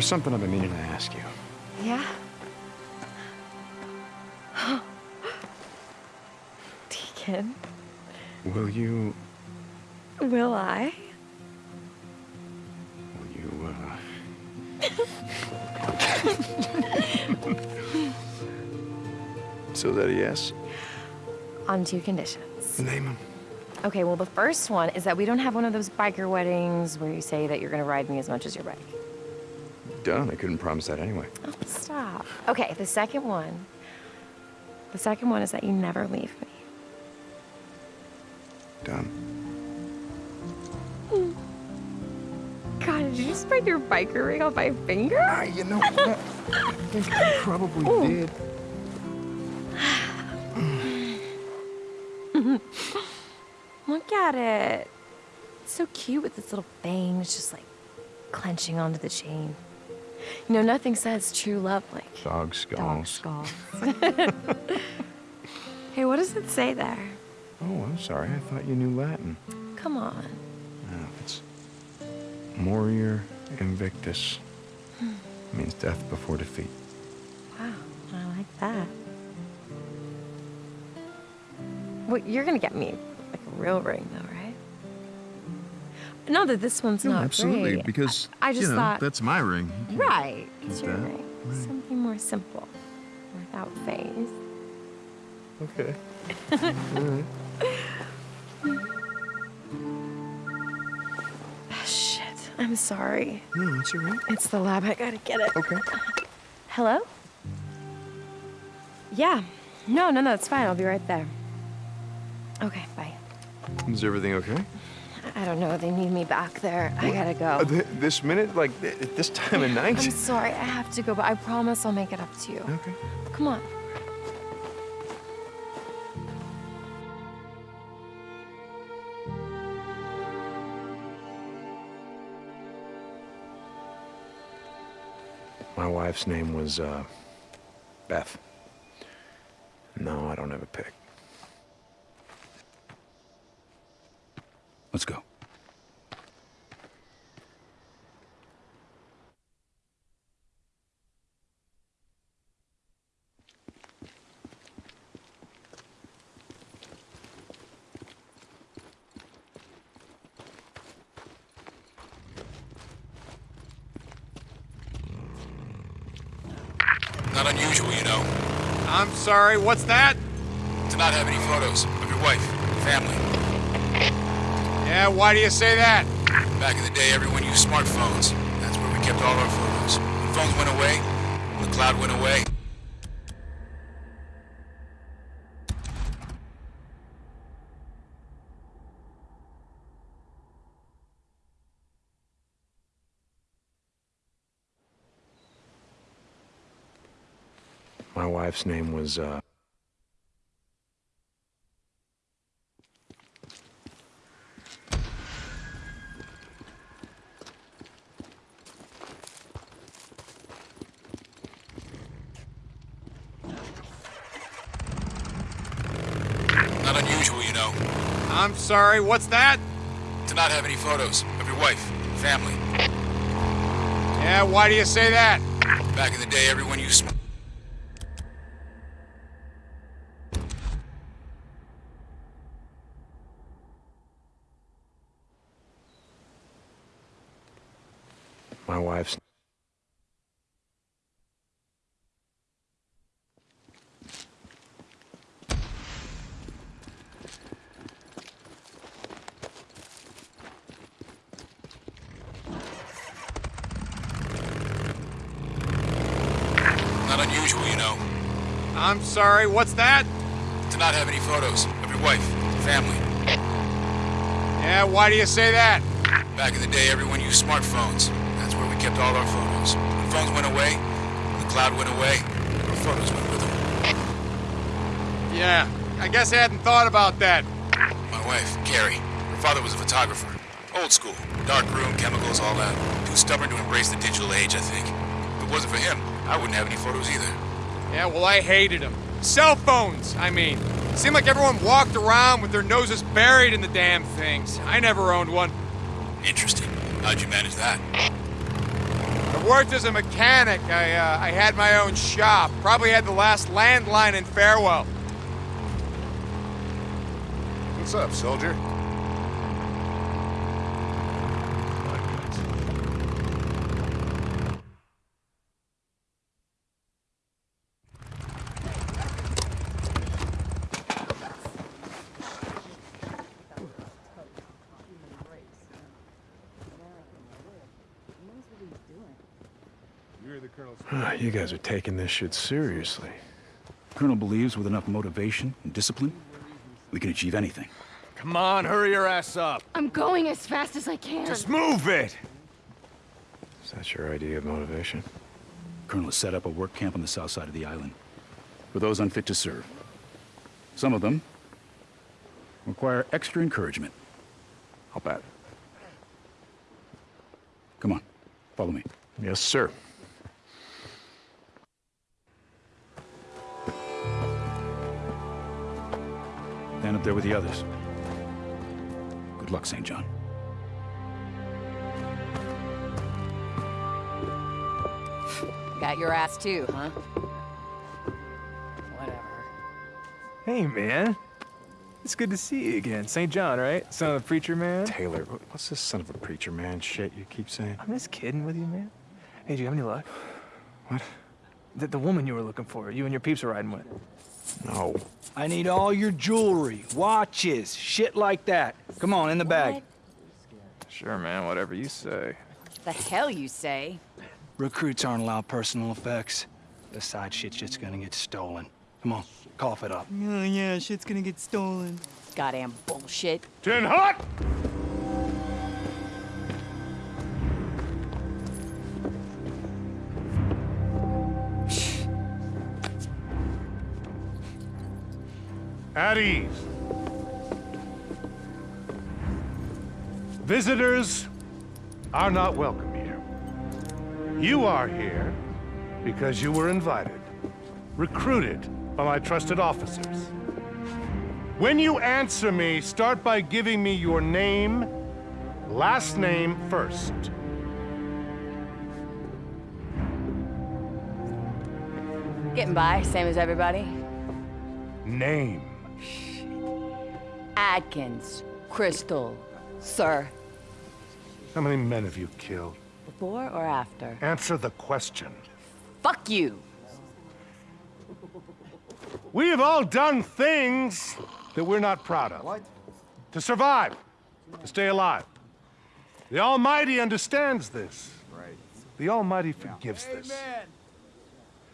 there's something I've been meaning to ask you. Yeah? Deacon, Will you... will I? Will you, uh... so that a yes? On two conditions. Name them. Okay, well, the first one is that we don't have one of those biker weddings where you say that you're gonna ride me as much as your bike. Done. I couldn't promise that anyway. Oh, stop. Okay, the second one. The second one is that you never leave me. Done. God, did you just break your biker ring off my finger? Ah, you know what? I think I probably did. Look at it. It's so cute with its little bangs just like clenching onto the chain. You know, nothing says true love like Dog dog skulls. skulls. hey, what does it say there? Oh, I'm sorry. I thought you knew Latin. Come on. No, it's Morior Invictus. Hmm. means death before defeat. Wow, I like that. Well, you're gonna get me like a real ring, though? No, that this one's No, not absolutely, great. because I just you know, thought- that's my ring. right. It's your that. ring. Right. Something more simple, without face. Okay. Ah, Shit, I'm sorry. No, it's all right. It's the lab. I gotta get it. Okay. Hello? Yeah. No, no, no, it's fine. I'll be right there. Okay, bye. Is everything okay? I I don't know. They need me back there. I gotta Uh, go. th- this minute? Like, th- at this time of night? I'm sorry. I have to go, but I promise I'll make it up to you. Okay. Come on. My wife's name was, uh, Beth. No, I don't have a pick. Let's go. Not unusual, you know, I'm sorry, what's that? to not have any photos of your wife, family. Yeah, why do you say that? Back in the day, everyone used smartphones. That's where we kept all our photos. When phones went away, when the cloud went away, My wife's name was, uh... not unusual, you know, I'm sorry, what's that? to not have any photos of your wife, family. Yeah, why do you say that? Back in the day, everyone used sm- My wife's... Not unusual, you know, I'm sorry, what's that? to not have any photos of your wife, family. Yeah, why do you say that? Back in the day, everyone used smartphones. That's where we kept all our photos. When phones went away, the cloud went away, our photos went with them. Yeah, I guess I hadn't thought about that. My wife, Carrie, her father was a photographer. Old school. Dark room, chemicals, all that. Too stubborn to embrace the digital age, I think. If it wasn't for him, I wouldn't have any photos either. Yeah, well, I hated them. Cell phones, I mean. Seemed like everyone walked around with their noses buried in the damn things. I never owned one. Interesting. How'd you manage that? I worked as a mechanic. I, uh, I had my own shop. Probably had the last landline in Farewell. What's up, soldier? You guys are taking this shit seriously. Colonel believes with enough motivation and discipline, we can achieve anything. Come on, hurry your ass up. I'm going as fast as I can. Just move it! Is that your idea of motivation? Colonel has set up a work camp on the south side of the island for those unfit to serve. Some of them require extra encouragement. I'll bet. Come on, follow me. Yes, sir. Up there with the others. Good luck, St. John. Got your ass too, huh? Whatever. Hey, man. It's good to see you again. St. John, right? Son of a preacher man? Taylor, what's this son of a preacher man shit you keep saying? I'm just kidding with you, man. Hey, do you have any luck? What? The, the woman you were looking for, you and your peeps are riding with. No. I need all your jewelry, watches, shit like that. Come on, in the bag. Sure, man, whatever you say. The hell you say? Recruits aren't allowed personal effects. The side shit's just gonna get stolen. Come on, cough it up. Oh yeah, shit's gonna get stolen. Goddamn bullshit. Tin hot! At ease. Visitors are not welcome here. You are here because you were invited, recruited by my trusted officers. When you answer me, start by giving me your name, last name first. Getting by, same as everybody. Name. Adkins, Crystal, sir. How many men have you killed? Before or after? Answer the question. Fuck you! We have all done things that we're not proud of. What? To survive, to stay alive. The Almighty understands this. Right. The Almighty forgives this.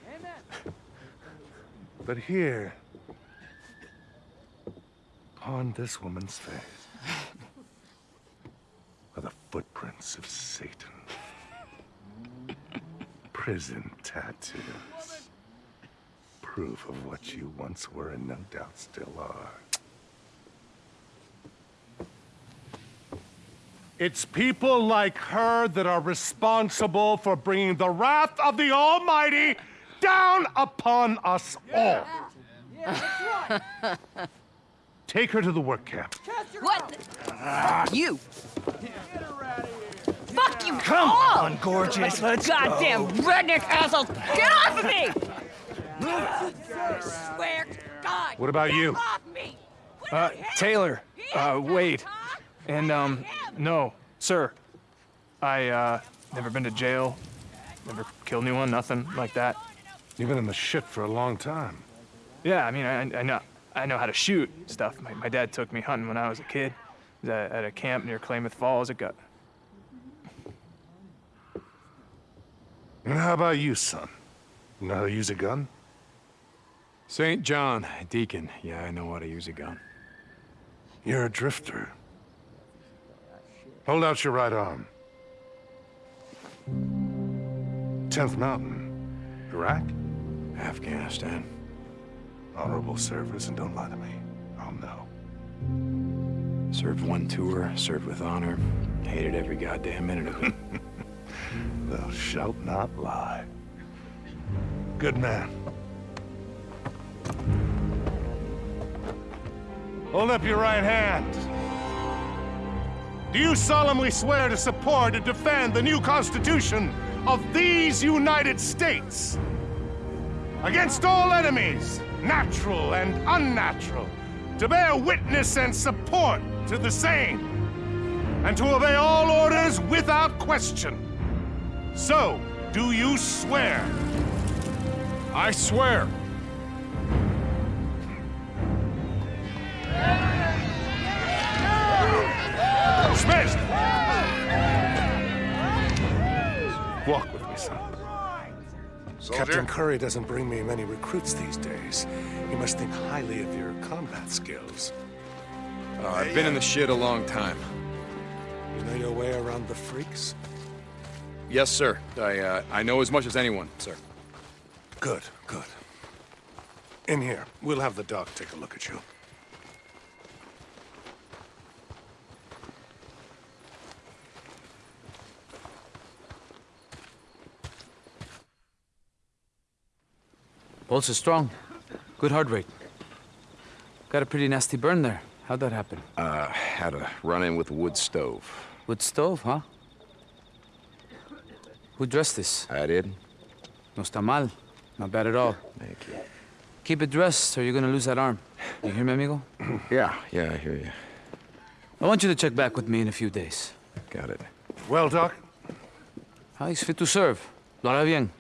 Amen But here, upon this woman's face, are the footprints of Satan. Prison tattoos. Proof of what you once were and no doubt still are. It's people like her that are responsible for bringing the wrath of the Almighty down upon us all. Take her to the work camp. What? you! Fuck you! Come all! on, gorgeous, let's Goddamn go. redneck assholes! Get off of me! Swear to God! What about get you? Off me! Uh, Taylor, uh, wait. And, um, no, sir. I, uh, never been to jail, never killed anyone, nothing like that. You've been in the shit for a long time. Yeah, I mean, I, I know, I know how to shoot stuff. My, my dad took me hunting when I was a kid. Was at, at a camp near Klamath Falls. It got, And how about you, son? You know how to use a gun? St. John, Deacon. Yeah, I know how to use a gun. You're a drifter. Hold out your right arm. 10th Mountain. Iraq? Afghanistan. Honorable service, and don't lie to me. I'll know. Served one tour, served with honor. Hated every goddamn minute of it. Thou shalt not lie. Good man. Hold up your right hand. Do you solemnly swear to support and defend the new Constitution of these United States? Against all enemies, natural and unnatural, to bear witness and support to the same, and to obey all orders without question. So, do you swear? I swear. Dismissed! Captain Kouri doesn't bring me many recruits these days. You must think highly of your combat skills. Uh, I've been in the shit a long time. You know your way around the freaks? Yes, sir. I, uh, I know as much as anyone, sir. Good, good. In here. We'll have the doc take a look at you. Pulse is strong. Good heart rate. Got a pretty nasty burn there. How'd that happen? Uh, had a run-in with a wood stove. Wood stove, huh? Who dressed this? I did. No está mal. Not bad at all. Thank you. Keep it dressed or you're gonna lose that arm. You hear me, amigo? Yeah, yeah, I hear you. I want you to check back with me in a few days. Got it. Well, Doc? Ah, he's fit to serve. Lo hará bien.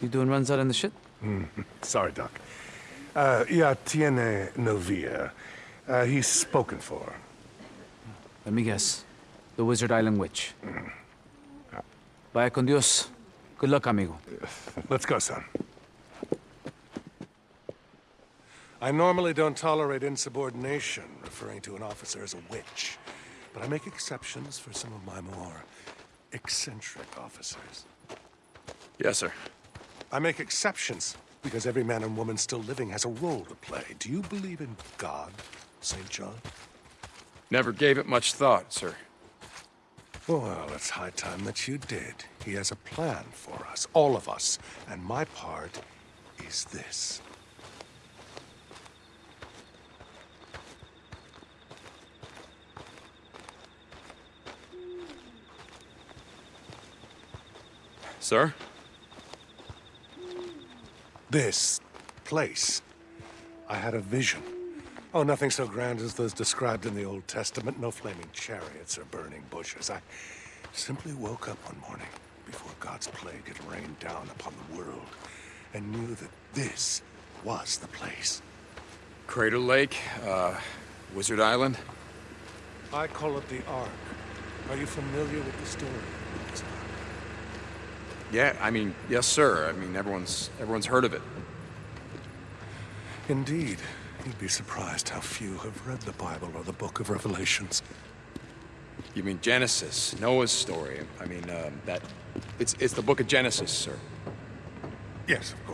You doing runs out in the shit? Sorry, Doc. Uh, ya tiene novia. Uh, he's spoken for. Let me guess. The Wizard Island Witch. Vaya con Dios. Good luck, amigo. Let's go, son. I normally don't tolerate insubordination, referring to an officer as a witch. But I make exceptions for some of my more eccentric officers. Yes, sir. I make exceptions because every man and woman still living has a role to play. Do you believe in God, St. John? Never gave it much thought, sir. Well, it's high time that you did. He has a plan for us, all of us, and my part is this. Sir? This place. I had a vision. Oh, nothing so grand as those described in the Old Testament. No flaming chariots or burning bushes. I simply woke up one morning before God's plague had rained down upon the world and knew that this was the place. Crater Lake, uh, Wizard Island? I call it the Ark. Are you familiar with the story of this Ark? Yeah, I mean, yes, sir. I mean, everyone's everyone's heard of it. Indeed. You'd be surprised how few have read the Bible or the Book of Revelations. You mean Genesis, Noah's story? I mean, um, that it's it's the Book of Genesis, sir. Yes, of course.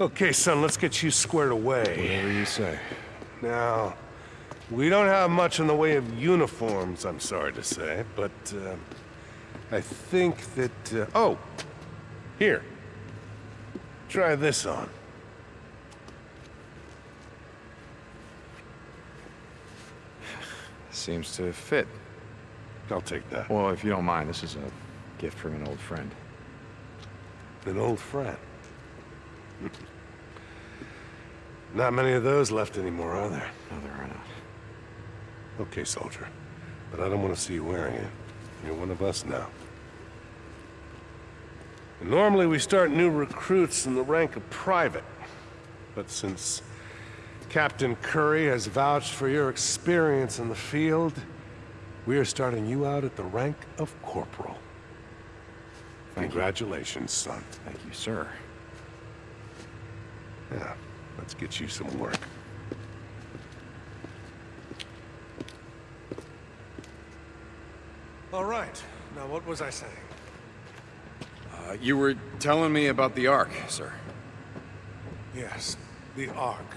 Okay, son, let's get you squared away. Whatever you say. Now, we don't have much in the way of uniforms, I'm sorry to say, but uh, I think that... Uh, oh! Here. Try this on. Seems to fit. I'll take that. Well, if you don't mind, this is a gift from an old friend. An old friend. Not many of those left anymore, are there? No, there are not. Okay, soldier. But I don't want to see you wearing it. You're one of us now. And normally we start new recruits in the rank of private. But since Captain Kouri has vouched for your experience in the field, we are starting you out at the rank of corporal. Thank Congratulations, son. Thank you, sir. Yeah, let's get you some work. All right. Now, what was I saying? Uh, you were telling me about the Ark, sir. Yes, the Ark.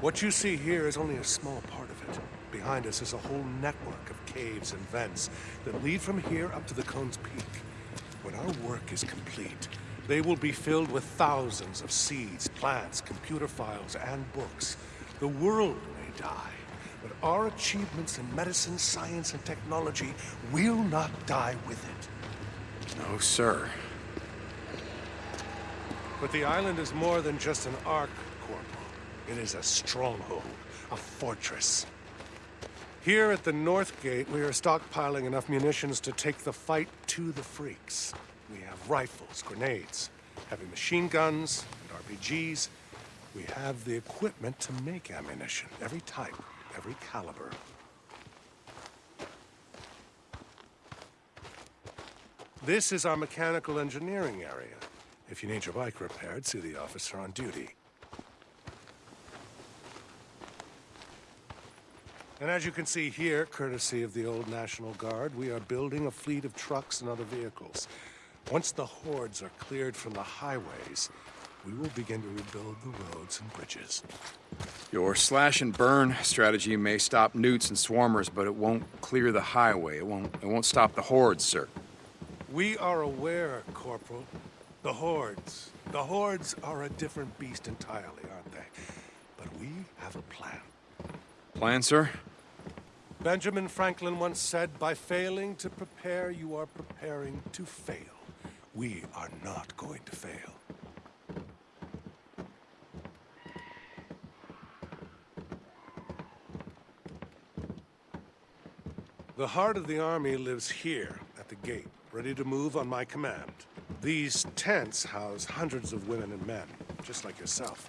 What you see here is only a small part of it. behind us is a whole network of caves and vents that lead from here up to the cone's peak. When our work is complete, they will be filled with thousands of seeds, plants, computer files, and books. The world may die, but our achievements in medicine, science, and technology will not die with it. No, sir. But the island is more than just an ark, Corporal. It is a stronghold, a fortress. Here at the North Gate, we are stockpiling enough munitions to take the fight to the freaks. We have rifles, grenades, heavy machine guns, and RPGs. We have the equipment to make ammunition, every type, every caliber. This is our mechanical engineering area. If you need your bike repaired, see the officer on duty. And as you can see here, courtesy of the old National Guard, we are building a fleet of trucks and other vehicles. Once the hordes are cleared from the highways, we will begin to rebuild the roads and bridges. Your slash and burn strategy may stop newts and swarmers, but it won't clear the highway. It won't, it won't stop the hordes, sir. We are aware, Corporal. The hordes. The hordes are a different beast entirely, aren't they? But we have a plan. Plan, sir? Benjamin Franklin once said, by failing to prepare, you are preparing to fail. We are not going to fail. The heart of the army lives here, at the gate, ready to move on my command. These tents house hundreds of women and men, just like yourself,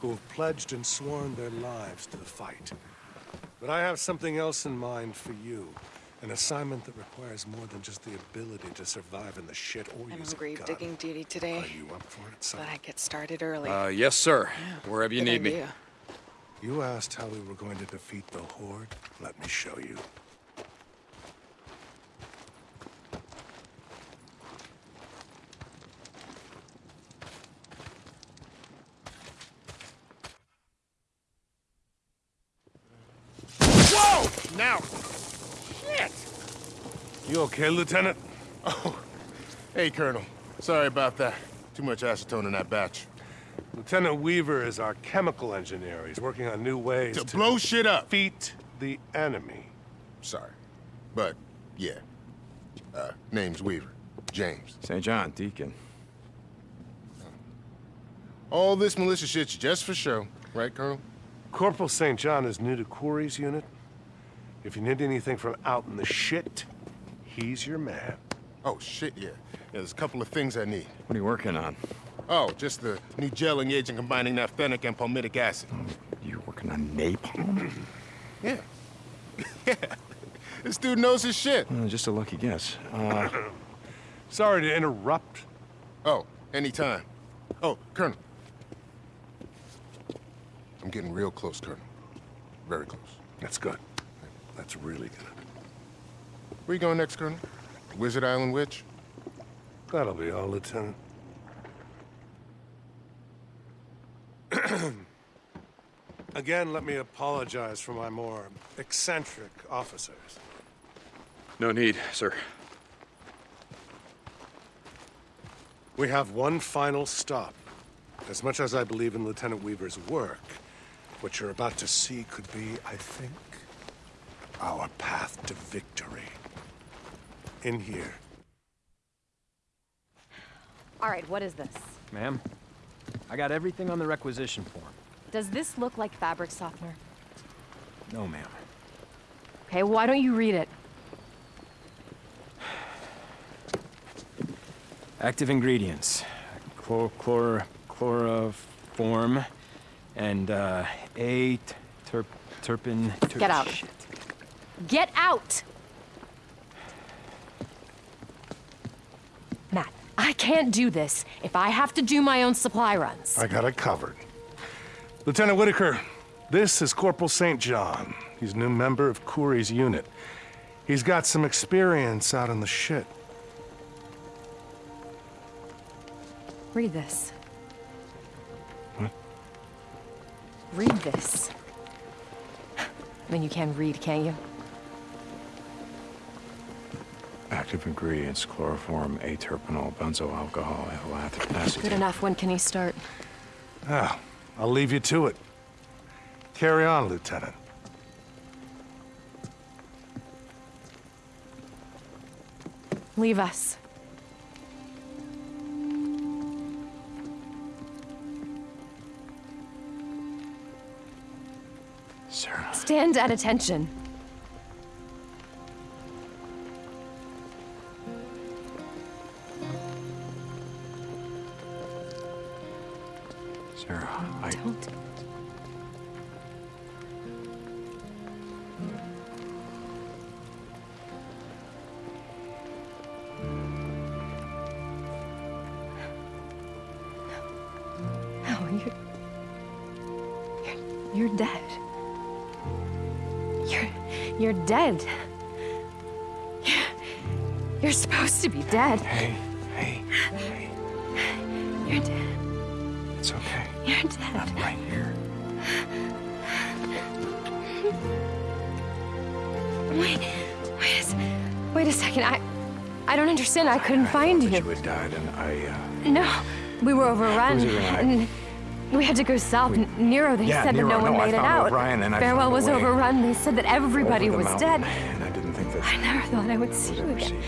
who have pledged and sworn their lives to the fight. But I have something else in mind for you. An assignment that requires more than just the ability to survive in the shit or I'm use on a grave gun. digging duty today. Are you up for it, son? But I get started early. Uh, yes, sir. Wherever you Good need me. You asked how we were going to defeat the Horde. Let me show you. Whoa! Now. Shit! You okay, Lieutenant? Oh. Hey, Colonel. Sorry about that. Too much acetone in that batch. Lieutenant Weaver is our chemical engineer. He's working on new ways To to, blow shit up. defeat the enemy. Sorry. But, yeah. Uh, name's Weaver. James. St. John, Deacon. All this militia shit's just for show. Right, Colonel? Corporal St. John is new to Kouri's unit. If you need anything from out in the shit, he's your man. Oh, shit, yeah. yeah. There's a couple of things I need. What are you working on? Oh, just the new gelling agent combining naphthenic and palmitic acid. You're working on napalm? Yeah. yeah. This dude knows his shit. Uh, just a lucky guess. Uh, Sorry to interrupt. Oh, anytime. Oh, Colonel. I'm getting real close, Colonel. Very close. That's good. That's really good. Where you going next, Colonel? Wizard Island Witch? That'll be all, Lieutenant. Again, let me apologize for my more eccentric officers. no need, sir. We have one final stop. As much as I believe in Lieutenant Weaver's work, what you're about to see could be, I think, our path to victory. In here. All right, what is this? Ma'am, I got everything on the requisition form. Does this look like fabric softener? No, ma'am. Okay, why don't you read it? Active ingredients. Chlor, chlor, chloroform and uh, A terp, terpin. Ter Get out. Shit. Get out! Matt, I can't do this if I have to do my own supply runs. I got it covered. Lieutenant Whitaker, this is Corporal St. John. He's a new member of Kouri's unit. He's got some experience out in the shit. Read this. What? Read this. I mean, you can read, can't you? Active ingredients, chloroform, aterpenol, benzoyl alcohol, ethyl acetate. Good enough. When can he start? Ah, I'll leave you to it. Carry on, Lieutenant. Leave us. Sarah. Stand at attention. Dead. You're, supposed to be dead. Hey, hey, hey. You're dead. It's okay. You're dead. I'm right here. Wait, wait a, wait a second. I, I don't understand. I couldn't find You you. had died, and I, uh... No, we were overrun. Who's overrun? and we had to go south. N- Nero, they Yeah, said Nero, that no one no, I made it out. O'Brien, and I Farewell was way overrun. They said that everybody was mountain, dead. And I didn't think that... I never thought I would see you again. see you.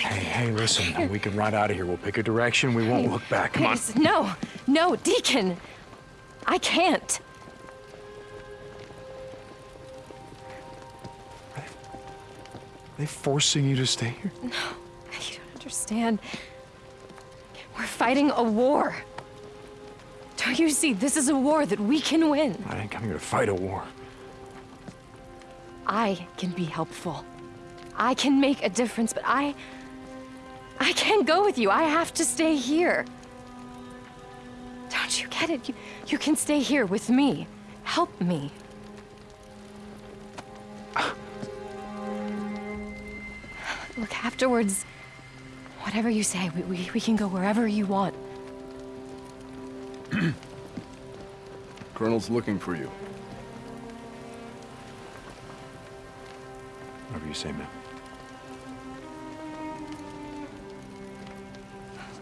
Hey, hey, listen, we can ride out of here. We'll pick a direction. We won't look back. Come on. No, no, Deacon. I can't. They forcing you to stay here? No, you don't understand. We're fighting a war. Don't you see? This is a war that we can win. I didn't come here to fight a war. I can be helpful. I can make a difference, but I. I can't go with you. I have to stay here. Don't you get it? You, you can stay here with me. Help me. Look, afterwards, whatever you say, we, we, we can go wherever you want. Colonel's looking for you. Whatever you say, man.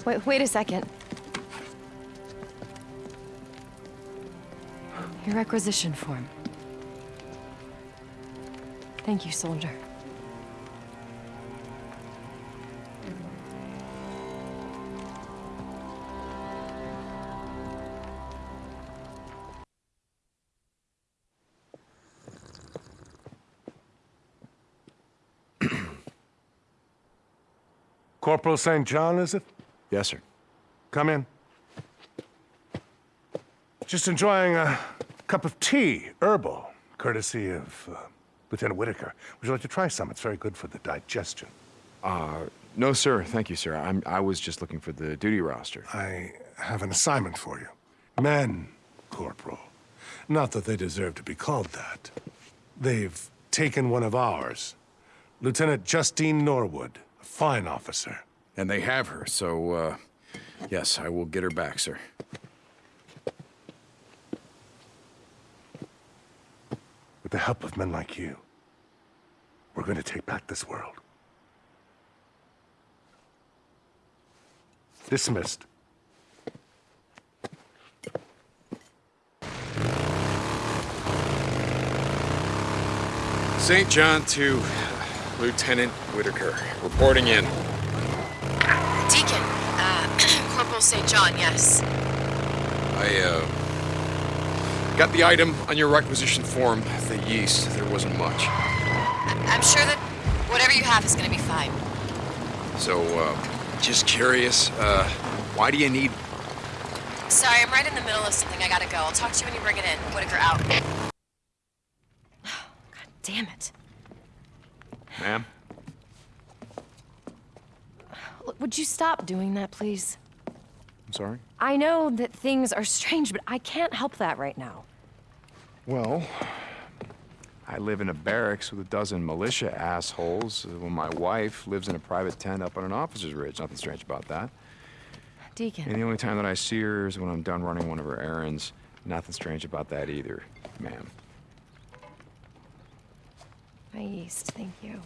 Wait, wait a second. Your requisition form. Thank you, soldier. Corporal St. John, is it? Yes, sir. Come in. Just enjoying a cup of tea, herbal, courtesy of uh, Lieutenant Whitaker. Would you like to try some? It's very good for the digestion. Uh, no, sir. Thank you, sir. I'm, I was just looking for the duty roster. I have an assignment for you. Men, Corporal. Not that they deserve to be called that. They've taken one of ours. Lieutenant Justine Norwood, a fine officer. And they have her, so, uh, yes, I will get her back, sir. With the help of men like you, we're going to take back this world. Dismissed. St. John to Lieutenant Whitaker. Reporting in. Deacon, uh, Corporal St. John, yes. I, uh, got the item on your requisition form, the yeast. There wasn't much. I'm sure that whatever you have is gonna be fine. So, uh, just curious, uh, why do you need... Sorry, I'm right in the middle of something. I gotta go. I'll talk to you when you bring it in. Whitaker out. God damn it. Ma'am? Look, Would you stop doing that, please? I'm sorry? I know that things are strange, but I can't help that right now. Well, I live in a barracks with a dozen militia assholes, while my wife lives in a private tent up on an officer's ridge. Nothing strange about that. Deacon. And the only time that I see her is when I'm done running one of her errands. Nothing strange about that either, ma'am. My yeast, thank you.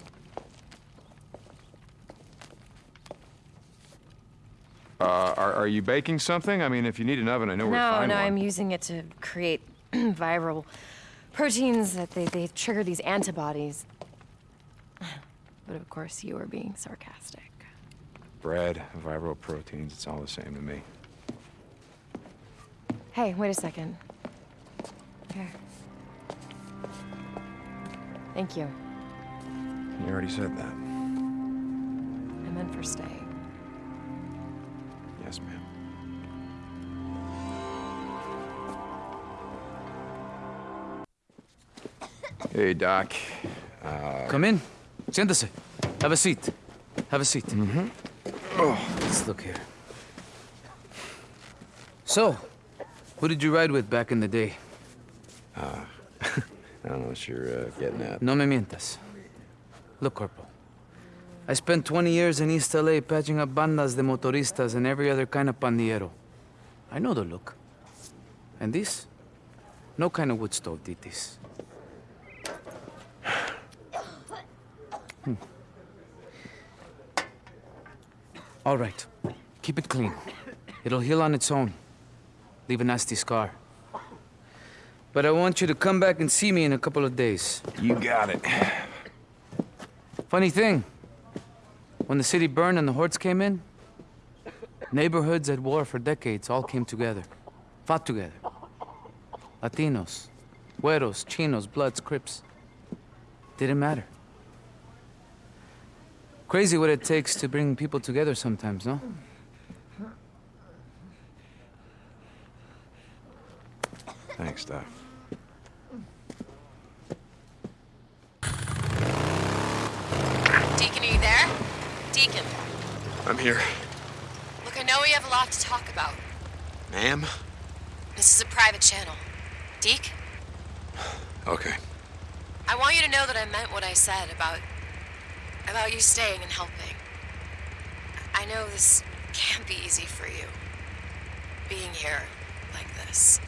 Uh, are, are you baking something? I mean, if you need an oven, I know where to No, find no, one. I'm using it to create viral proteins that they, they trigger these antibodies. But of course, you were being sarcastic. Bread, viral proteins, it's all the same to me. Hey, wait a second. Here. Thank you. You already said that. I meant for staying. Yes, ma'am. Hey, Doc. Uh, Come in. Siéntese. Have a seat. Have a seat. Mm-hmm. Oh, let's look here. So, who did you ride with back in the day? Uh, I don't know what you're uh, getting at. No me mientas. Look, Corporal. I spent 20 years in East LA patching up bandas de motoristas and every other kind of pandillero. I know the look. And this? No kind of wood stove titis. Hmm. All right. Keep it clean. It'll heal on its own. Leave a nasty scar. But I want you to come back and see me in a couple of days. You got it. Funny thing. When the city burned and the hordes came in, neighborhoods at war for decades all came together. Fought together. Latinos, Güeros, Chinos, Bloods, Crips. Didn't matter. Crazy what it takes to bring people together sometimes, no? Thanks, Doc. Deacon, are you there? Deacon, I'm here. look, I know we have a lot to talk about. Ma'am? This is a private channel. Deke, Okay. I want you to know that I meant what I said about. about you staying and helping. I know this can't be easy for you. Being here like this.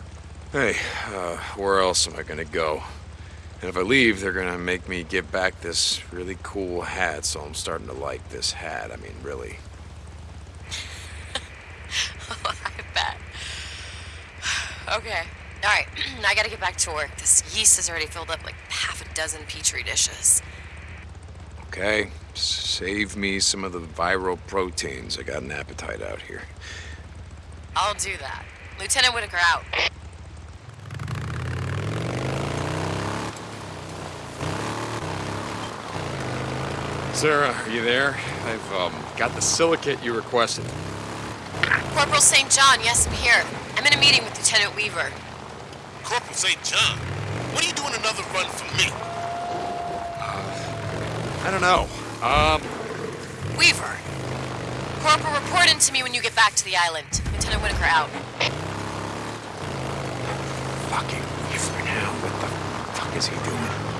Hey, uh, where else am I gonna go? And if I leave, they're gonna make me give back this really cool hat, so I'm starting to like this hat. I mean, really. I bet. Okay. All right. I gotta get back to work. This yeast has already filled up like half a dozen petri dishes. Okay? Save me some of the viral proteins. I got an appetite out here. I'll do that. Lieutenant Whitaker out. Sarah, are you there? I've um, got the silicate you requested. Corporal St. John, yes, I'm here. I'm in a meeting with Lieutenant Weaver. Corporal St. John, what are you doing another run for me? Uh, I don't know. Um, Weaver. Corporal, report in to me when you get back to the island. Lieutenant Whitaker out. fucking Weaver now. What the fuck is he doing?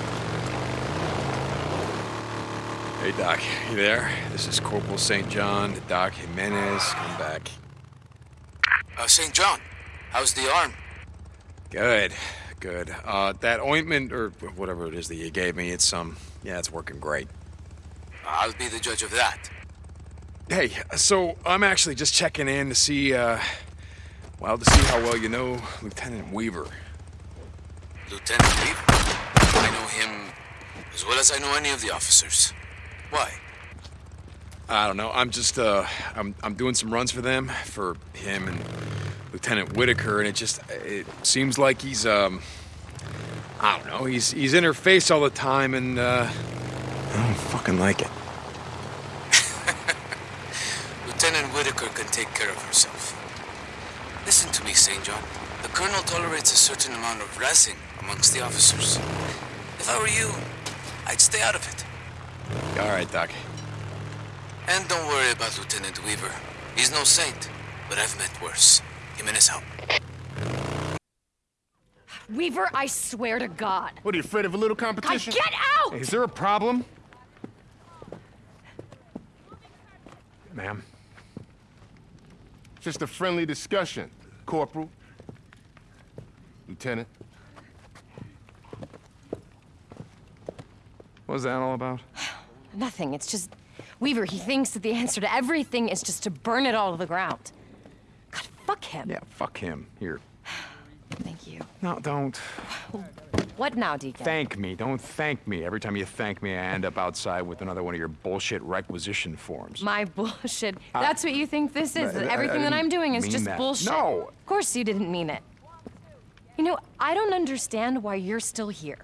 Hey, Doc, you there? This is Corporal St. John, Doc Jimenez. Come back. Uh, St. John, how's the arm? Good, good. Uh, that ointment, or whatever it is that you gave me, it's, um, yeah, it's working great. I'll be the judge of that. Hey, so I'm actually just checking in to see, uh, well, to see how well you know Lieutenant Weaver. Lieutenant Weaver? I know him as well as I know any of the officers. Why? I don't know. I'm just, uh, I'm, I'm doing some runs for them, for him and Lieutenant Whitaker, and it just, it seems like he's, um, I don't know, he's, he's in her face all the time, and, uh, I don't fucking like it. Lieutenant Whitaker can take care of herself. Listen to me, St. John. The Colonel tolerates a certain amount of razzing amongst the officers. If I were you, I'd stay out of it. All right, Doc. And don't worry about Lieutenant Weaver. He's no saint, but I've met worse. Jimenez out. Weaver, I swear to God. What, are you afraid of a little God, competition? get out! Is there a problem? Ma'am? Just a friendly discussion, Corporal. Lieutenant. What was that all about? Nothing. It's just Weaver. He thinks that the answer to everything is just to burn it all to the ground. God, fuck him. Yeah, fuck him. Here. Thank you. No, don't. What now, Deacon? Thank me. Don't thank me. Every time you thank me, I end up outside with another one of your bullshit requisition forms. My bullshit. I- That's what you think this is. I- that everything I that I'm doing is just that. bullshit. No. Of course you didn't mean it. You know, I don't understand why you're still here.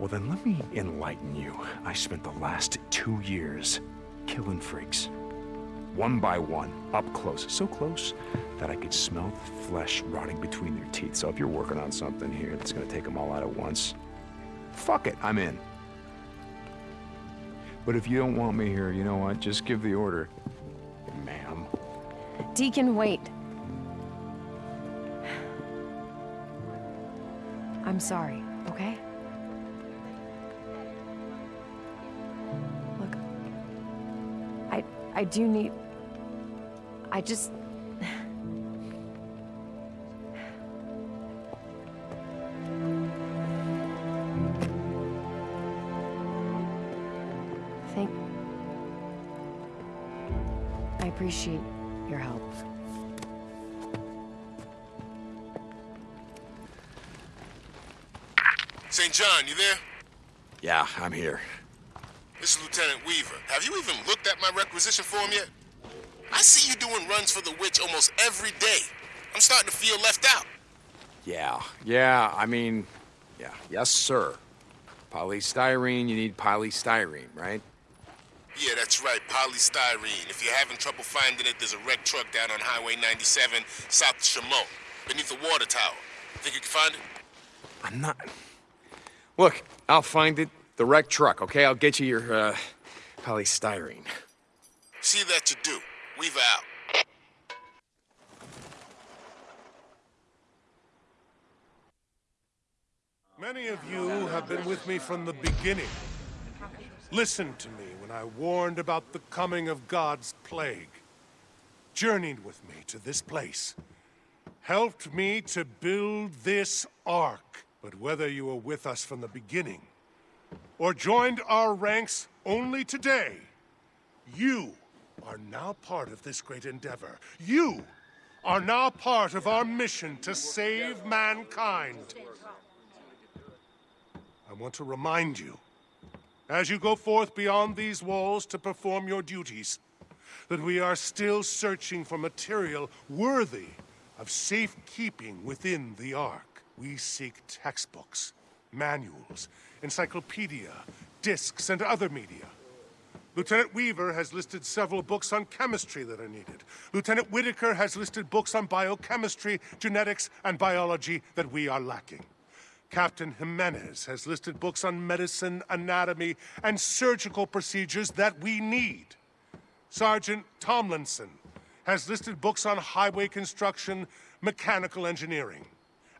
Well, then let me enlighten you. I spent the last two years killing freaks. One by one, up close. So close that I could smell the flesh rotting between their teeth. So if you're working on something here that's gonna take them all out at once, fuck it, I'm in. But if you don't want me here, you know what? Just give the order. Ma'am. Deacon, wait. I'm sorry, okay? I I do need. I just. Thank. I appreciate your help. St. John, you there? Yeah, I'm here. This is Lieutenant Weaver. Have you even looked at my requisition form yet? I see you doing runs for the witch almost every day. I'm starting to feel left out. Yeah, yeah, I mean, yeah, yes, sir. Polystyrene, you need polystyrene, right? Yeah, that's right, polystyrene. If you're having trouble finding it, there's a wrecked truck down on Highway 97, south of Chemult, beneath the water tower. Think you can find it? I'm not. Look, I'll find it. The wrecked truck, okay? I'll get you your, uh, polystyrene. See that you do. Weaver out. Many of you have been with me from the beginning. Listened to me when I warned about the coming of God's plague. Journeyed with me to this place. Helped me to build this ark. But whether you were with us from the beginning, or joined our ranks only today, you are now part of this great endeavor. You are now part of our mission to save mankind. I want to remind you, as you go forth beyond these walls to perform your duties, that we are still searching for material worthy of safekeeping within the Ark. We seek textbooks, manuals, encyclopedia, discs, and other media. Lieutenant Weaver has listed several books on chemistry that are needed. Lieutenant Whitaker has listed books on biochemistry, genetics, and biology that we are lacking. Captain Jimenez has listed books on medicine, anatomy, and surgical procedures that we need. Sergeant Tomlinson has listed books on highway construction, mechanical engineering.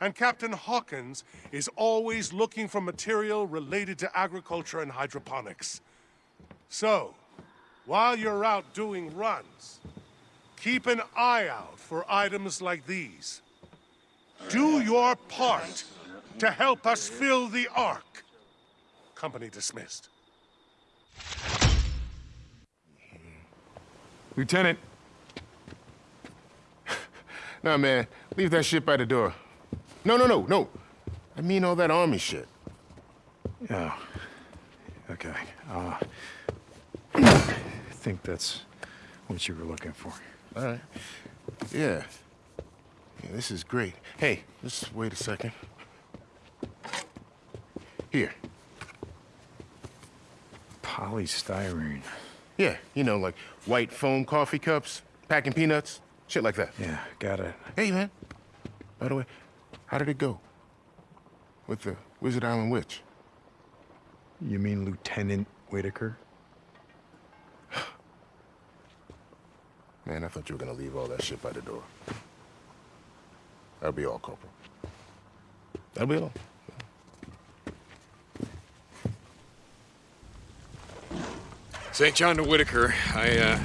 And Captain Hawkins is always looking for material related to agriculture and hydroponics. So, while you're out doing runs, keep an eye out for items like these. Do your part to help us fill the Ark. Company dismissed. Lieutenant. Nah, man, leave that shit by the door. No, no, no, no. I mean all that army shit. Oh. Okay. Uh, I think that's what you were looking for. All right. Yeah. Yeah, this is great. Hey, just wait a second. Here. Polystyrene. Yeah, you know, like white foam coffee cups, packing peanuts, shit like that. Yeah, got it. Hey, man. By the way, how did it go? With the Wizard Island Witch? You mean Lieutenant Whitaker? Man, I thought you were gonna leave all that shit by the door. That'll be all, Corporal. That'll be all. St. John to Whitaker. I, uh,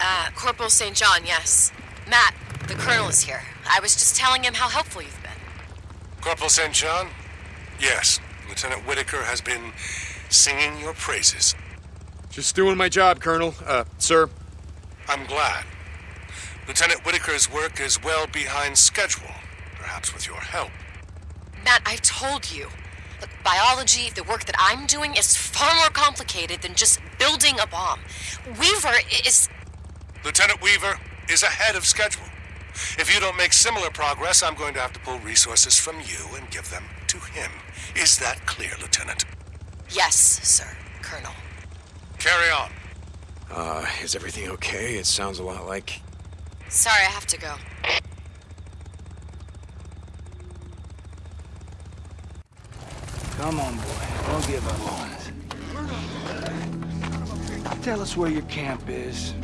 Uh, Corporal St. John, yes. Matt, the colonel is here. I was just telling him how helpful you've been. Corporal St. John? Yes. Lieutenant Whitaker has been singing your praises. just doing my job, Colonel. Uh, sir. I'm glad. Lieutenant Whitaker's work is well behind schedule, perhaps with your help. Matt, I've told you. Look, biology, the work that I'm doing, is far more complicated than just building a bomb. Weaver is. Lieutenant Weaver is ahead of schedule. If you don't make similar progress, I'm going to have to pull resources from you and give them to him. Is that clear, Lieutenant? Yes, sir, Colonel. Carry on. Uh, is everything okay? It sounds a lot like... Sorry, I have to go. Come on, boy. Don't give up on us. Tell us where your camp is.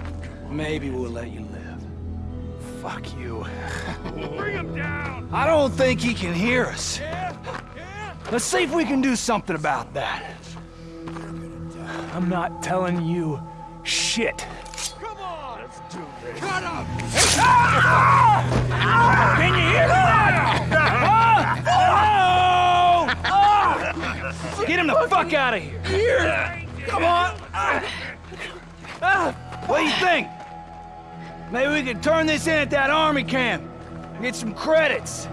Maybe we'll let you live. Fuck you. Bring him down! I don't think he can hear us. Let's see if we can do something about that. I'm not telling you shit. Come on! Let's do this. Cut him! Can you hear that? Oh! Oh! Get him the fuck out of here! Here! Come on! Ah, what do you think? Maybe we could turn this in at that army camp. and Get some credits.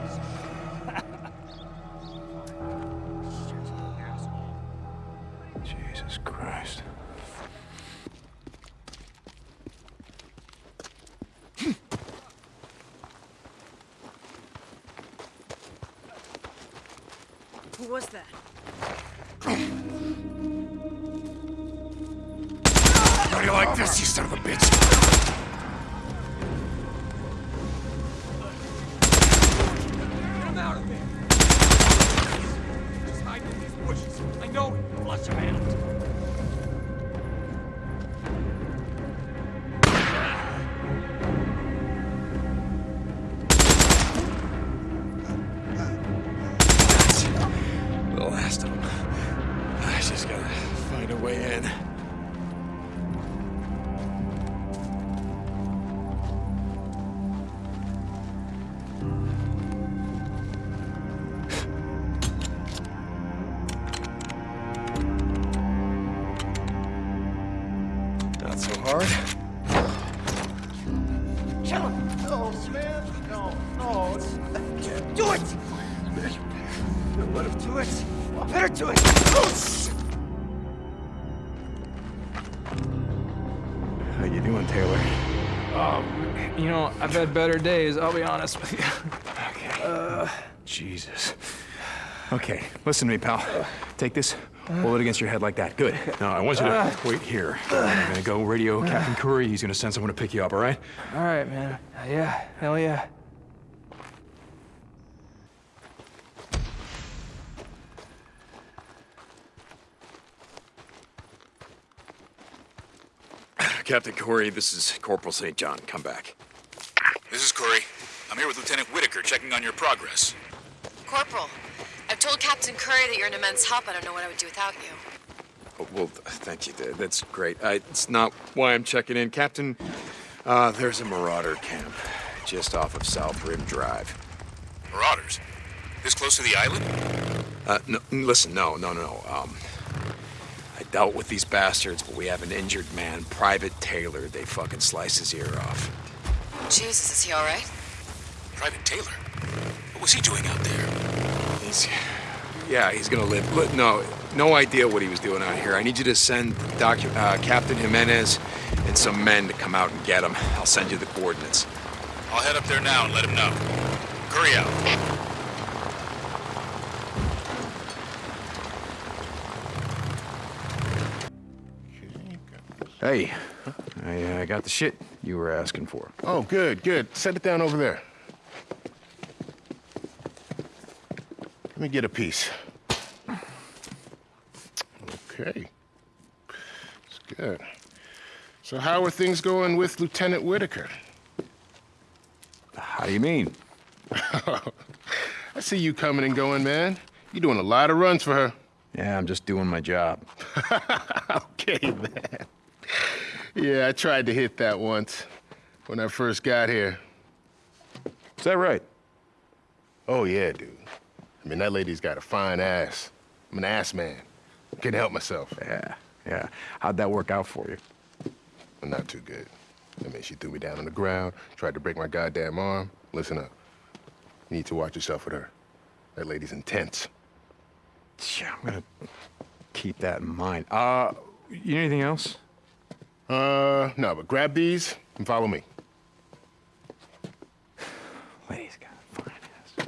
I've had better days, I'll be honest with you. Uh, Jesus. Okay, listen to me, pal. Take this, hold it against your head like that. Good. Now, I want you to wait here. I'm gonna go radio Captain Kouri. He's gonna send someone to pick you up, all right? All right, man. Yeah, hell yeah. Captain Kouri, this is Corporal St. John. Come back. This is Kouri. I'm here with Lieutenant Whitaker, checking on your progress. Corporal, I've told Captain Kouri that you're an immense help. I don't know what I would do without you. Oh, Well, thank you. That's great. I, it's not why I'm checking in. Captain, uh, there's a marauder camp just off of South Rim Drive. Marauders? This close to the island? Uh, no, listen, no, no, no. Um, I dealt with these bastards, but we have an injured man, Private Taylor. They fucking slice his ear off. Jesus, is he all right? Private Taylor? What was he doing out there? He's, yeah, he's gonna live. Look, no, no idea what he was doing out here. I need you to send Docu- uh, Captain Jimenez and some men to come out and get him. I'll send you the coordinates. I'll head up there now and let him know. Kouri out. Hey, I uh, got the shit you were asking for. Oh, good, good. Set it down over there. Let me get a piece. Okay. It's good. So how are things going with Lieutenant Whitaker? How do you mean? I see you coming and going, man. You're doing a lot of runs for her. Yeah, I'm just doing my job. okay, man. Yeah, I tried to hit that once when I first got here. Is that right? Oh, yeah, dude. I mean, that lady's got a fine ass. I'm an ass man. Can't help myself. Yeah, yeah. How'd that work out for you? Well, not too good. I mean, she threw me down on the ground, tried to break my goddamn arm. Listen up. You need to watch yourself with her. That lady's intense. Yeah, I'm gonna keep that in mind. Uh, you need anything else? Uh, no, but grab these and follow me. Lady's got a fine ass.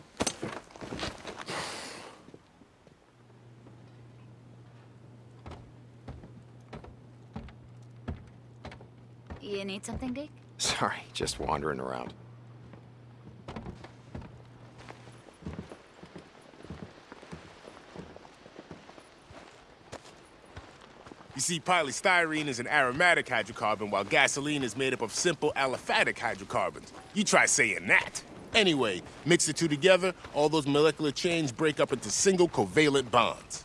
You need something, Dick? Sorry, just wandering around. See, polystyrene is an aromatic hydrocarbon, while gasoline is made up of simple aliphatic hydrocarbons. You try saying that. Anyway, mix the two together, all those molecular chains break up into single covalent bonds.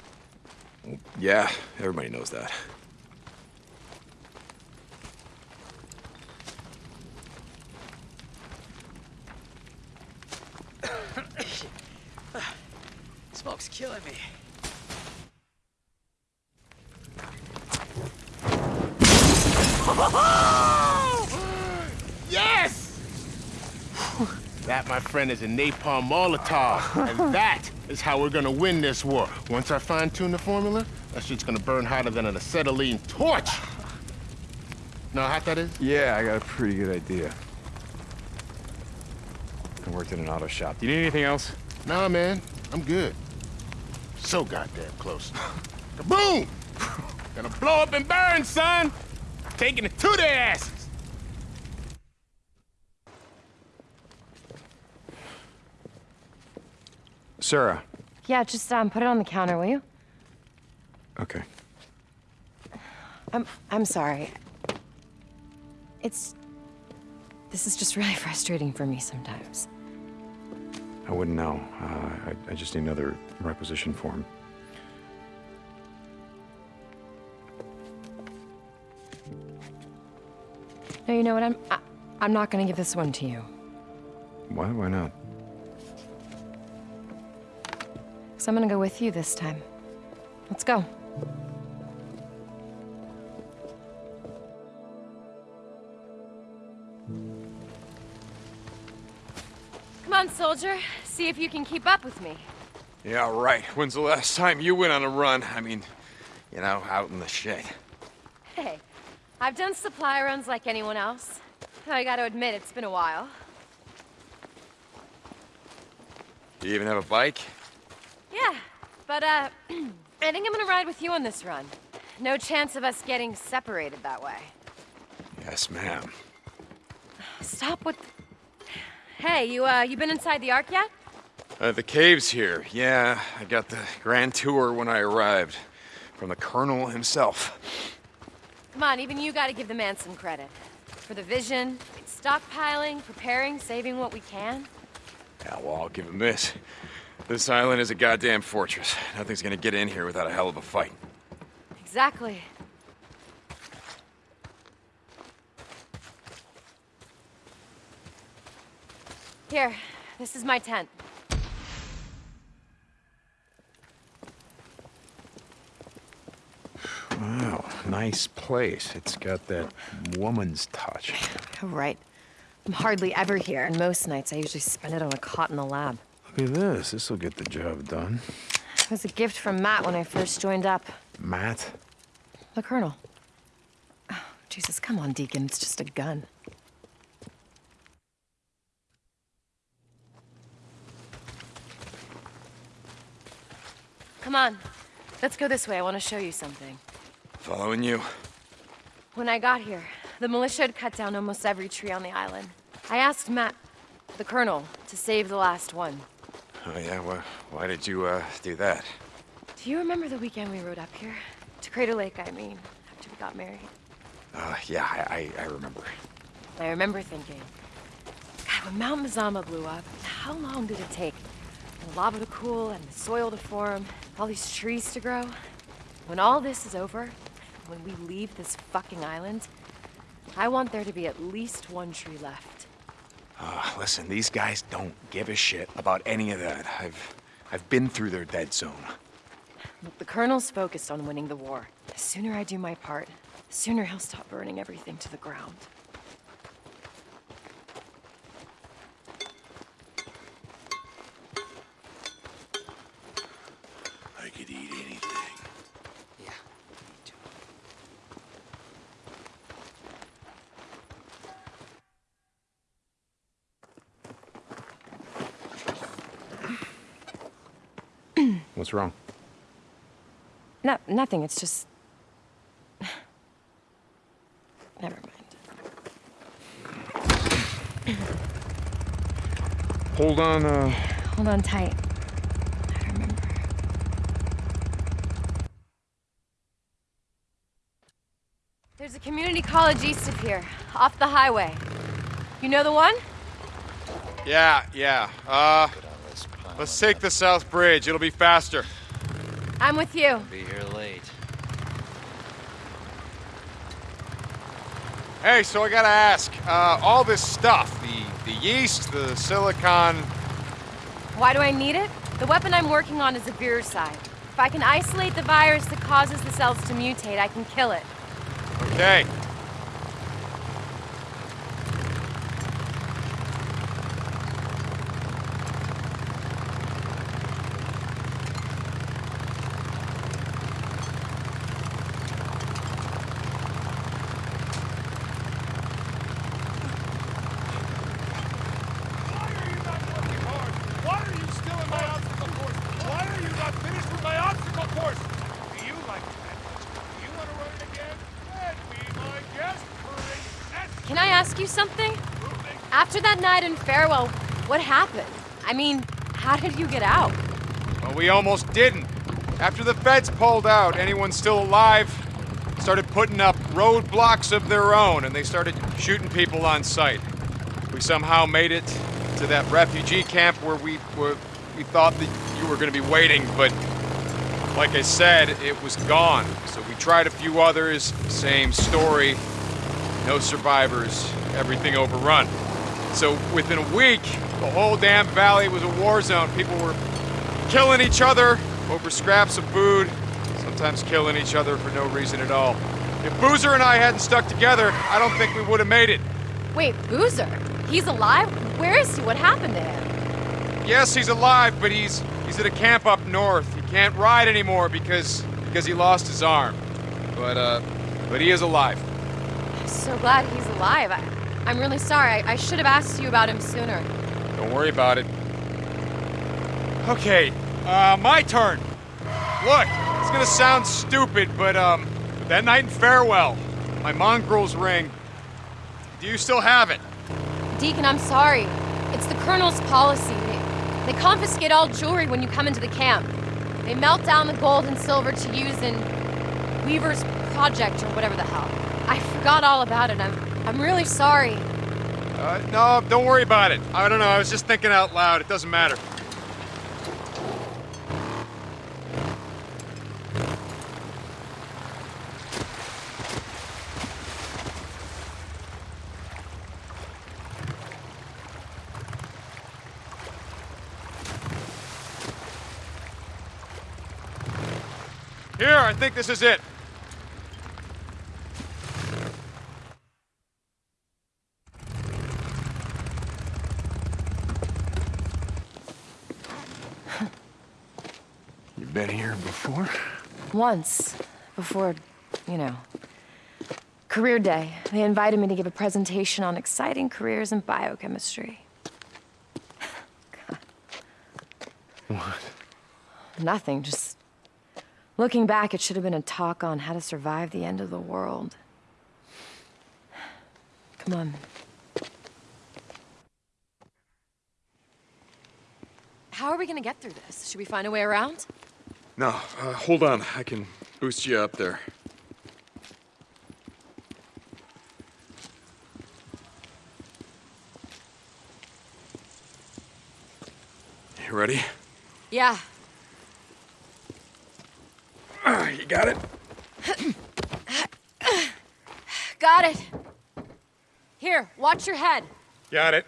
Yeah, everybody knows that. Smoke's killing me. Yes! That, my friend, is a napalm Molotov, and that is how we're gonna win this war. Once I fine-tune the formula, that shit's gonna burn hotter than an acetylene torch. Know how hot that is? Yeah, I got a pretty good idea. I worked in an auto shop. Do you need anything else? Nah, man. I'm good. So goddamn close. Kaboom! Gonna blow up and burn, son! Taking it to their asses! Sarah. Yeah, just um, put it on the counter, will you? Okay. I'm I'm sorry. It's this is just really frustrating for me sometimes. I wouldn't know. Uh, I, I just need another requisition form. No, you know what? I'm I, I'm not gonna give this one to you. Why? Why not? Cause I'm gonna go with you this time. Let's go. Come on, soldier. See if you can keep up with me. Yeah, right. When's the last time you went on a run? I mean, you know, out in the shit. Hey, I've done supply runs like anyone else. I gotta admit, it's been a while. Do you even have a bike? But uh, I think I'm gonna ride with you on this run. No chance of us getting separated that way. Yes, ma'am. Stop with. Hey, you uh, you been inside the Ark yet? Uh, the cave's here. Yeah, I got the grand tour when I arrived. From the Colonel himself. Come on, even you gotta give the man some credit. For the vision, stockpiling, preparing, saving what we can. Yeah, well, I'll give him this. This island is a goddamn fortress. Nothing's gonna get in here without a hell of a fight. Exactly. Here, this is my tent. Wow, nice place. It's got that woman's touch. Oh, right. I'm hardly ever here, and most nights I usually spend it on a cot in the lab. Look at this. This'll get the job done. It was a gift from Matt when I first joined up. Matt? The Colonel. Oh, Jesus, come on, Deacon. It's just a gun. Come on. Let's go this way. I want to show you something. Following you. When I got here, the militia had cut down almost every tree on the island. I asked Matt, the Colonel, to save the last one. Oh, yeah? Why, why did you, uh, do that? Do you remember the weekend we rode up here? To Crater Lake, I mean, after we got married. Uh, yeah, I, I, I remember. I remember thinking, God, when Mount Mazama blew up, how long did it take? The lava to cool and the soil to form, all these trees to grow. When all this is over, when we leave this fucking island, I want there to be at least one tree left. Uh, listen, these guys don't give a shit about any of that. I've, I've been through their dead zone. Look, the Colonel's focused on winning the war. The sooner I do my part, the sooner he'll stop burning everything to the ground. I could eat anything. What's wrong? No, nothing. It's just. Never mind. Hold on, uh... Hold on tight. I remember. There's a community college east of here, off the highway. You know the one? Yeah, yeah. Uh, let's take the South Bridge. It'll be faster. I'm with you. Be here late. Hey, so I gotta ask, uh, all this stuff, the, the yeast, the silicon, Why do I need it? The weapon I'm working on is a side. If I can isolate the virus that causes the cells to mutate, I can kill it. okay. Why are you still in my obstacle course? Why are you not finished with my obstacle course? Do you like that? Do you want to run it again? Then be my guest, Courage. Can I ask you something? After that night in Farewell, what happened? I mean, how did you get out? Well, we almost didn't. After the feds pulled out, anyone still alive started putting up roadblocks of their own, and they started shooting people on sight. We somehow made it to that refugee camp where we were, we thought that you were going to be waiting, but like I said, it was gone. So we tried a few others, same story. No survivors, everything overrun. So within a week, the whole damn valley was a war zone. People were killing each other over scraps of food, sometimes killing each other for no reason at all. If Boozer and I hadn't stuck together, I don't think we would have made it. Wait, Boozer? He's alive? Where is he? What happened to him? Yes, he's alive, but he's he's at a camp up north. He can't ride anymore because because he lost his arm. But uh but he is alive. I'm so glad he's alive. I, I'm really sorry. I, I should have asked you about him sooner. Don't worry about it. Okay, uh, my turn. Look, it's gonna sound stupid, but um, that night in Farewell, my mongrel's ring. Do you still have it? Deacon, I'm sorry. It's the Colonel's policy. They, they confiscate all jewelry when you come into the camp. They melt down the gold and silver to use in Weaver's project or whatever the hell. I forgot all about it. I'm, I'm really sorry. Uh, no, don't worry about it. I don't know. I was just thinking out loud. It doesn't matter. Here, I think this is it. You've been here before? Once, before, you know, career day, they invited me to give a presentation on exciting careers in biochemistry. What? Nothing, just looking back, it should have been a talk on how to survive the end of the world. Come on. How are we gonna get through this? Should we find a way around? No, uh, hold on. I can boost you up there. You ready? Yeah. Uh, you got it? got it. Here, watch your head. Got it.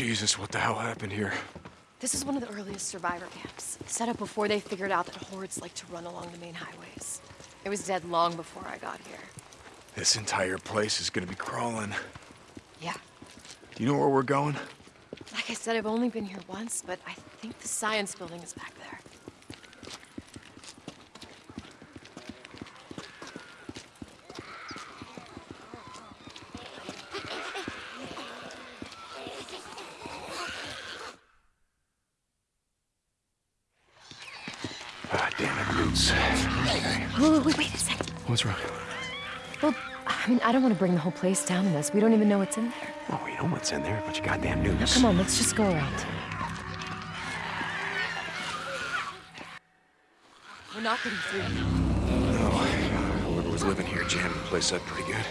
Jesus, what the hell happened here? This is one of the earliest survivor camps, set up before they figured out that hordes like to run along the main highways. It was dead long before I got here. This entire place is gonna be crawling. Yeah. Do you know where we're going? Like I said, I've only been here once, but I think the science building is back there. Ah, damn it, Roots. Wait, wait, wait a second. What's wrong? Well, I don't want to bring the whole place down in this. We don't even know what's in there. Oh, we know what's in there. A bunch of goddamn newts. Now, come on, let's just go around. We're not getting through. No. Whoever was living here jammed the place up pretty good.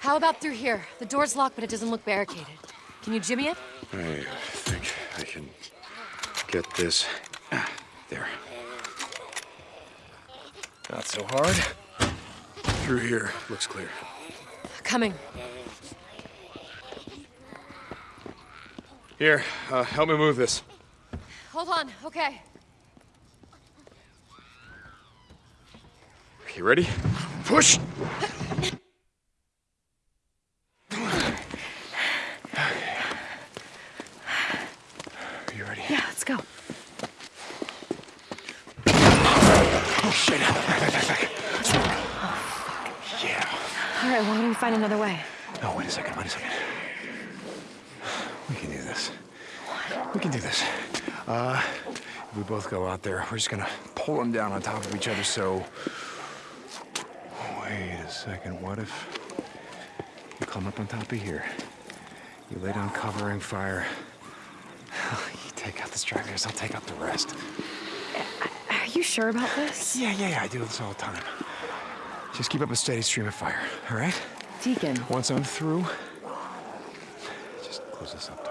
How about through here? The door's locked, but it doesn't look barricaded. Can you jimmy it? I think I can get this. Ah, there. Not so hard. Through here. Looks clear. Coming. Here, uh, help me move this. Hold on, okay. You ready? Push! You ready? Yeah, let's go. Oh, shit. Back, back, back, back. Yeah. All right, why don't we find another way? No, wait a second, wait a second. We can do this. We can do this. Uh, if we both go out there, we're just gonna pull them down on top of each other, so... Wait a second, what if you come up on top of here? You lay down covering fire. You take out the stragglers, I'll take out the rest. Are you sure about this? Yeah, yeah, yeah, I do this all the time. Just keep up a steady stream of fire, all right? Deacon. Once I'm through, just close this up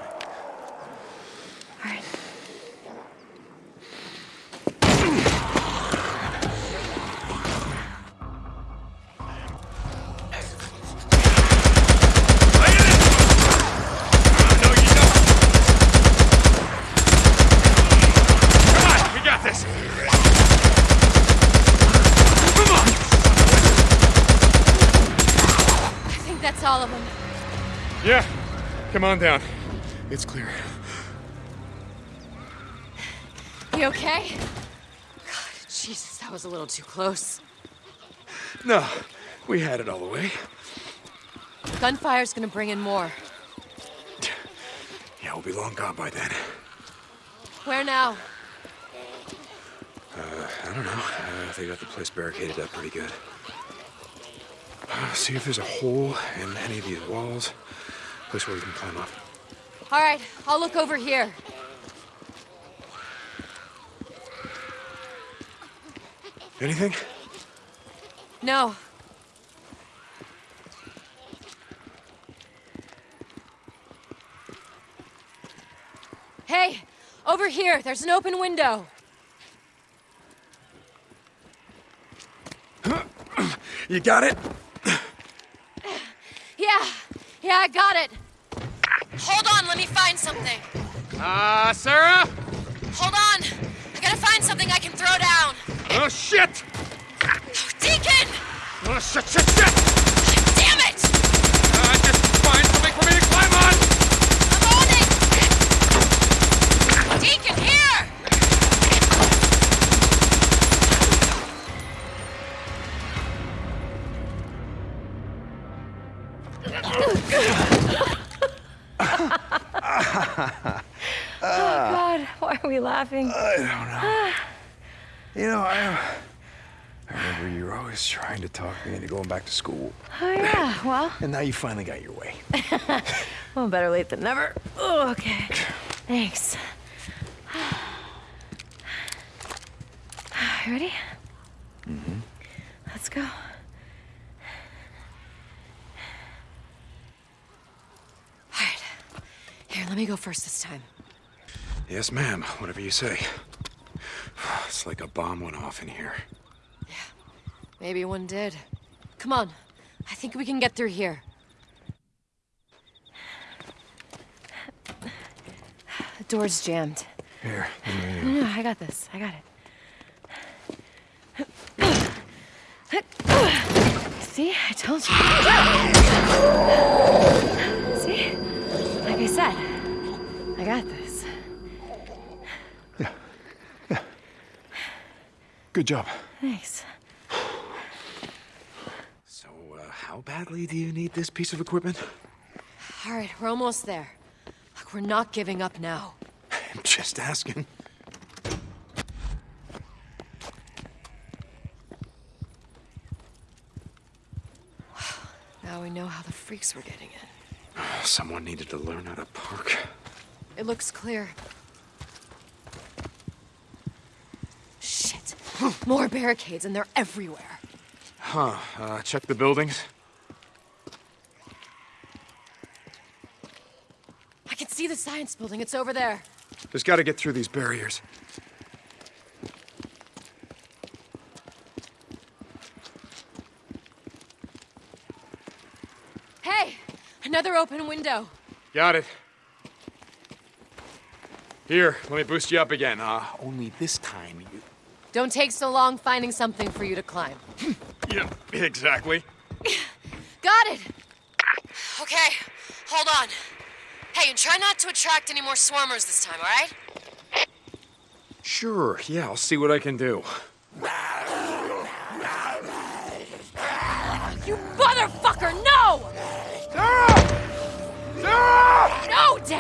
all of them. Yeah, come on down. It's clear. You okay? God, Jesus, that was a little too close. No, we had it all the way. Gunfire's gonna bring in more. Yeah, we'll be long gone by then. Where now? Uh, I don't know. Uh, they got the place barricaded up pretty good. See if there's a hole in any of these walls. Place where we can climb up. All right, I'll look over here. Anything? No. Hey, over here, there's an open window. You got it? Yeah, yeah, I got it. Hold on, let me find something. Uh, Sarah? Hold on. I gotta find something I can throw down. Oh, shit! Deacon! Oh, shit, shit, shit! Are we laughing? I don't know. You know, I, I remember you were always trying to talk me into going back to school. Oh, yeah, well. And now you finally got your way. well, better late than never. Oh, okay. Thanks. You ready? Mm-hmm. Let's go. Alright. Here, let me go first this time. Yes, ma'am. Whatever you say. It's like a bomb went off in here. Yeah. Maybe one did. Come on. I think we can get through here. The door's jammed. Here. No, no, I got this. I got it. See? I told you. See? Like I said, I got this. Good job. Thanks. So, uh, how badly do you need this piece of equipment? All right, we're almost there. Look, we're not giving up now. I'm just asking. Now we know how the freaks were getting in. Someone needed to learn how to park. It looks clear. Shit. More barricades, and they're everywhere. Huh. Uh, check the buildings. I can see the science building. It's over there. Just gotta get through these barriers. Hey! Another open window. Got it. Here, let me boost you up again. Uh, only this time. Don't take so long finding something for you to climb. Yeah, exactly. Got it! Okay, hold on. Hey, and try not to attract any more swarmers this time, all right? Sure, yeah, I'll see what I can do. You motherfucker, no! Sarah! Sarah! No, damn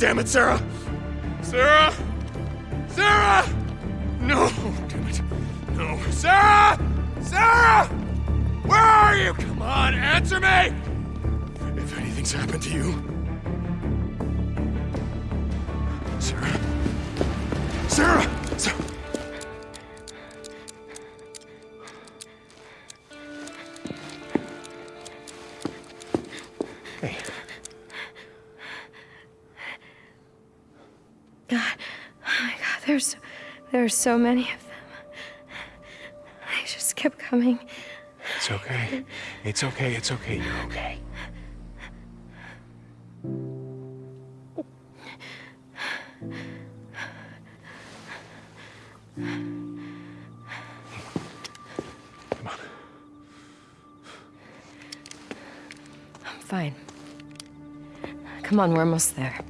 damn it, Sarah. Sarah! Sarah! No, damn it. No. Sarah! Sarah! Where are you? Come on, answer me! If anything's happened to you. Sarah. Sarah! There are so many of them. I just kept coming. It's okay. It's okay. It's okay. You're okay. I'm fine. Come on, we're almost there.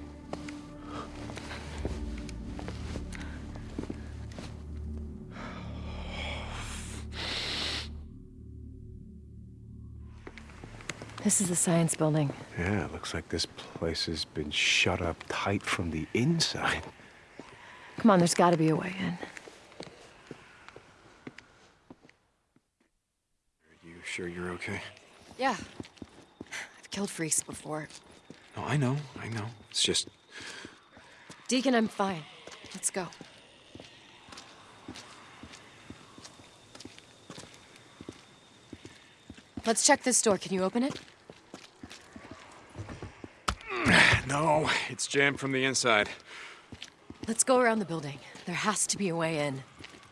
This is the science building. Yeah, it looks like this place has been shut up tight from the inside. Come on, there's gotta be a way in. Are you sure you're okay? Yeah. I've killed freaks before. No, I know. I know. It's just Deacon, I'm fine. Let's go. Let's check this door. Can you open it? no. It's jammed from the inside. Let's go around the building. There has to be a way in.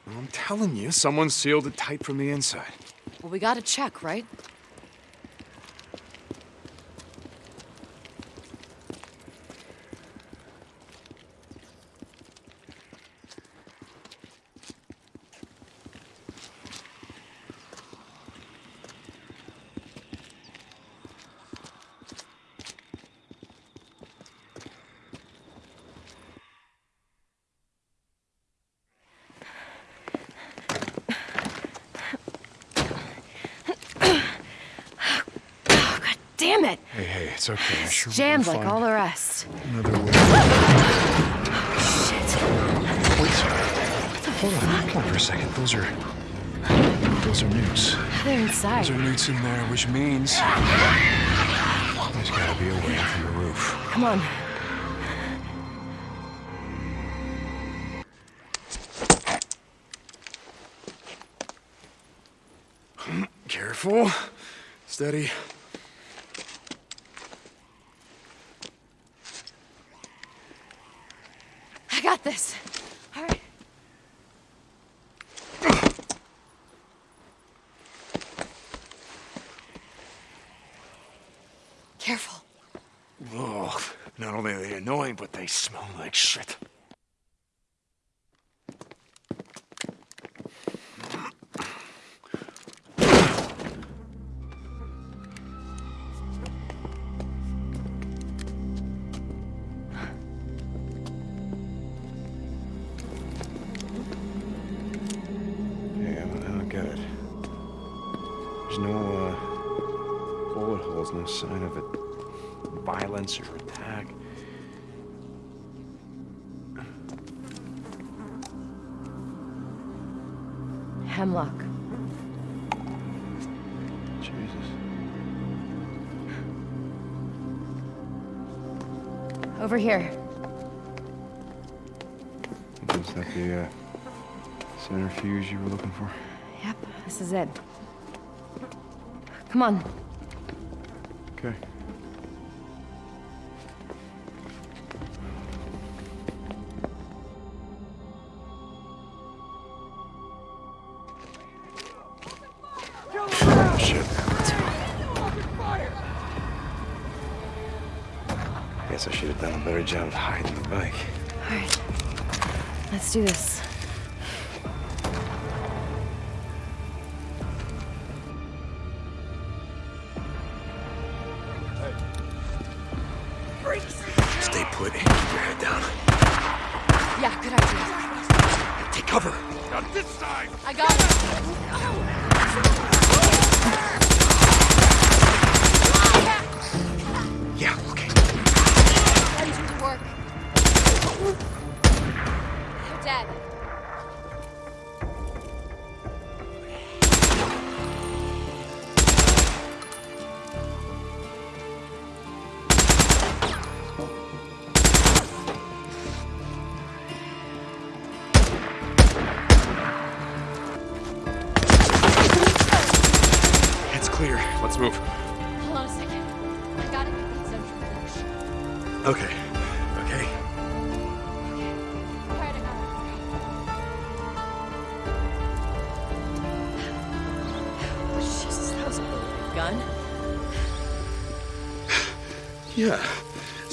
I'm telling you, someone sealed it tight from the inside. Well, we gotta check, right? hey, it's okay. I sure Jammed like all the rest. Another way. Wait, hold on, hold on for a second. Those are, those are newts. They're inside. Those are newts in there, which means there's gotta be a way from the roof. Come on. Careful. Steady. I got this. All right. Careful. Oh, not only are they annoying, but they smell like shit. Yeah, I don't, I don't get it. There's no, uh, bullet holes, no sign of it. Violence or attack. Hemlock. Jesus. Over here. Is that the, uh, centrifuge you were looking for? Yep, this is it. Come on. Job of hiding the bike. All right. Let's do this.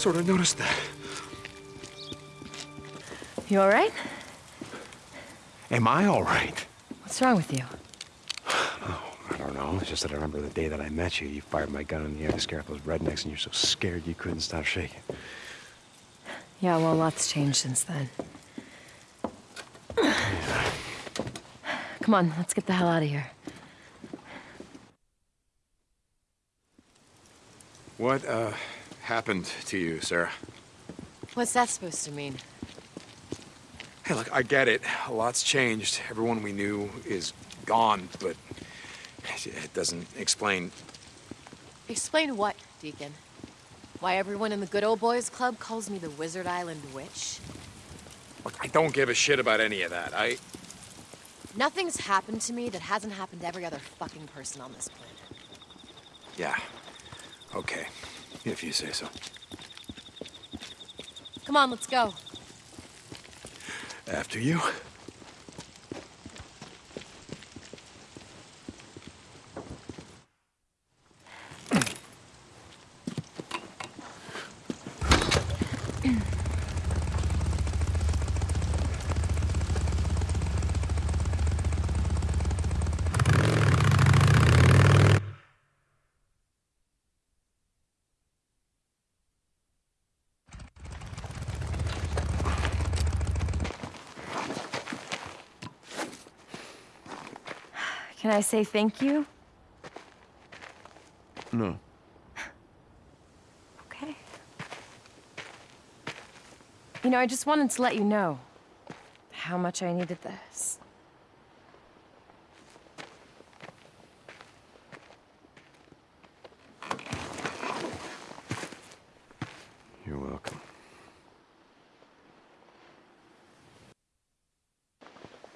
Sort of noticed that. You all right? Am I all right? What's wrong with you? I don't know. It's just that I remember the day that I met you. You fired my gun in the air to scare off those rednecks, and you're so scared you couldn't stop shaking. Yeah, well, lots changed since then. Come on, let's get the hell out of here. What, uh, happened to you, Sarah? What's that supposed to mean? Hey, look, I get it. A lot's changed. Everyone we knew is gone, but it doesn't explain. Explain what, Deacon? Why everyone in the Good Old Boys Club calls me the Wizard Island Witch? Look, I don't give a shit about any of that. I. Nothing's happened to me that hasn't happened to every other fucking person on this planet. Yeah. Okay. If you say so. Come on, let's go. After you. Can I say thank you? No. okay. You know, I just wanted to let you know how much I needed this.